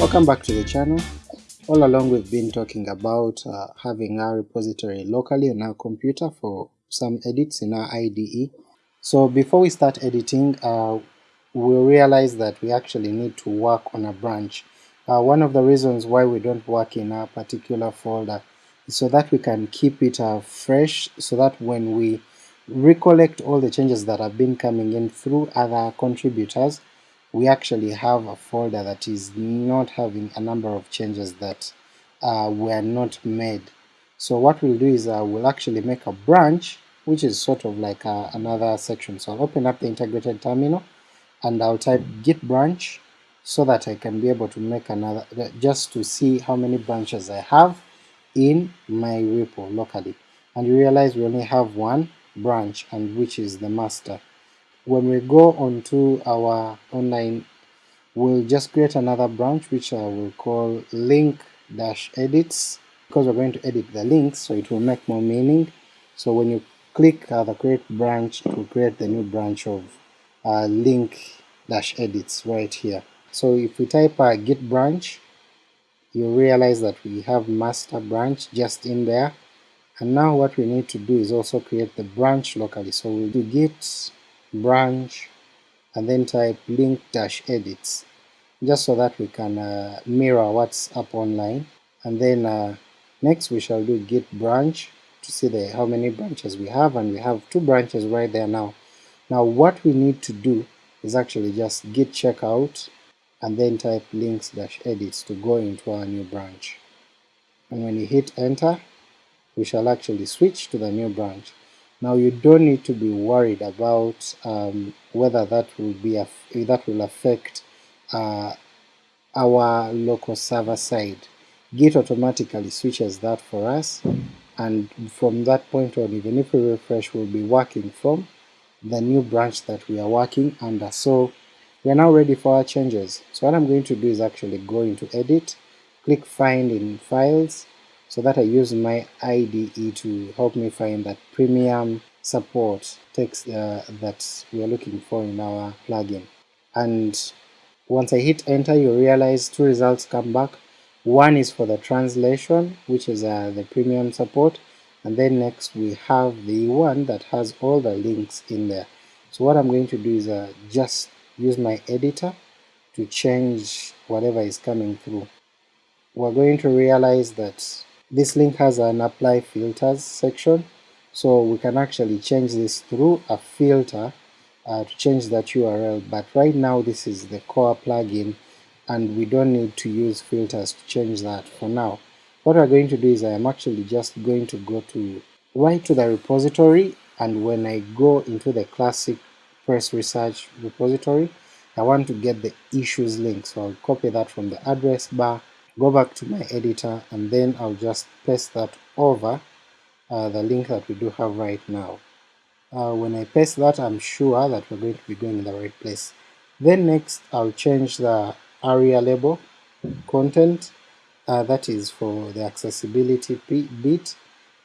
Welcome back to the channel. All along we've been talking about uh, having our repository locally on our computer for some edits in our IDE. So before we start editing, uh, we realize that we actually need to work on a branch. Uh, one of the reasons why we don't work in a particular folder is so that we can keep it uh, fresh, so that when we recollect all the changes that have been coming in through other contributors, we actually have a folder that is not having a number of changes that uh, were not made. So what we'll do is uh, we'll actually make a branch which is sort of like uh, another section. So I'll open up the integrated terminal and I'll type git branch so that I can be able to make another, just to see how many branches I have in my repo locally. And you realize we only have one branch and which is the master. When we go onto our online, we'll just create another branch which I will call link dash edits because we're going to edit the links so it will make more meaning. So when you click uh, the create branch to create the new branch of uh, link-edits right here. So if we type a uh, git branch, you realize that we have master branch just in there and now what we need to do is also create the branch locally. So we'll do git branch and then type link dash edits just so that we can uh, mirror what's up online and then uh, next we shall do git branch to see the how many branches we have and we have two branches right there now. Now what we need to do is actually just git checkout and then type links dash edits to go into our new branch and when you hit enter we shall actually switch to the new branch. Now you don't need to be worried about um, whether that will be that will affect uh, our local server side. Git automatically switches that for us and from that point on even if we refresh we'll be working from the new branch that we are working under. So we are now ready for our changes. So what I'm going to do is actually go into edit, click find in files, so that I use my IDE to help me find that premium support text uh, that we are looking for in our plugin. And once I hit enter you realize two results come back. One is for the translation which is uh, the premium support and then next we have the one that has all the links in there. So what I'm going to do is uh, just use my editor to change whatever is coming through. We're going to realize that this link has an apply filters section, so we can actually change this through a filter uh, to change that URL, but right now this is the core plugin and we don't need to use filters to change that for now. What we're going to do is I am actually just going to go to right to the repository and when I go into the classic press research repository I want to get the issues link. So I'll copy that from the address bar go back to my editor and then I'll just paste that over uh, the link that we do have right now. Uh, when I paste that I'm sure that we're going to be going in the right place. Then next I'll change the aria label content uh, that is for the accessibility bit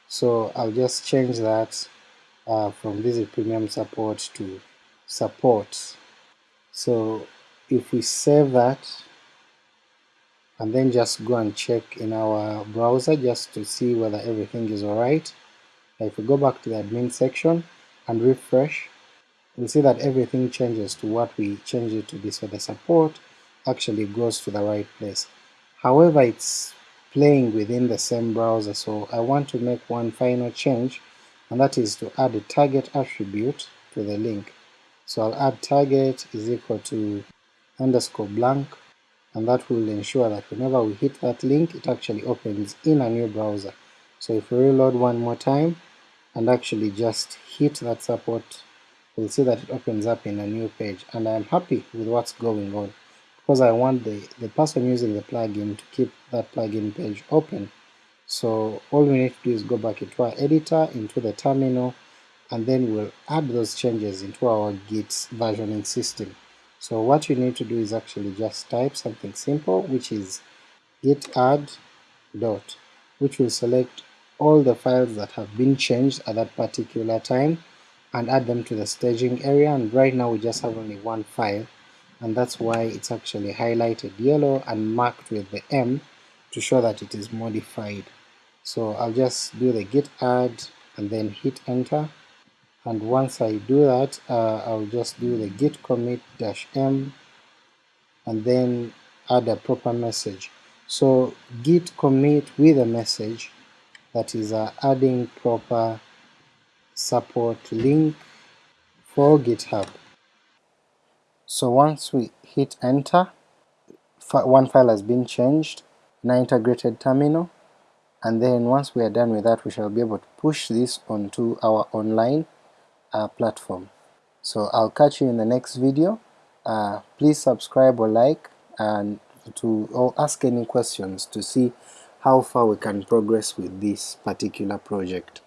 so I'll just change that uh, from visit premium support to support. So if we save that and then just go and check in our browser just to see whether everything is alright. If we go back to the admin section and refresh, we'll see that everything changes to what we changed it to be, so the support actually goes to the right place. However, it's playing within the same browser, so I want to make one final change, and that is to add a target attribute to the link. So I'll add target is equal to underscore blank and that will ensure that whenever we hit that link it actually opens in a new browser. So if we reload one more time and actually just hit that support we'll see that it opens up in a new page and I'm happy with what's going on because I want the, the person using the plugin to keep that plugin page open. So all we need to do is go back into our editor, into the terminal, and then we'll add those changes into our Git versioning system. So what you need to do is actually just type something simple which is git add dot which will select all the files that have been changed at that particular time and add them to the staging area and right now we just have only one file and that's why it's actually highlighted yellow and marked with the M to show that it is modified. So I'll just do the git add and then hit enter, and once I do that uh, I'll just do the git commit dash m and then add a proper message. So git commit with a message that is uh, adding proper support link for GitHub. So once we hit enter, one file has been changed in our integrated terminal, and then once we are done with that we shall be able to push this onto our online uh, platform. So I'll catch you in the next video. Uh, please subscribe or like and to or ask any questions to see how far we can progress with this particular project.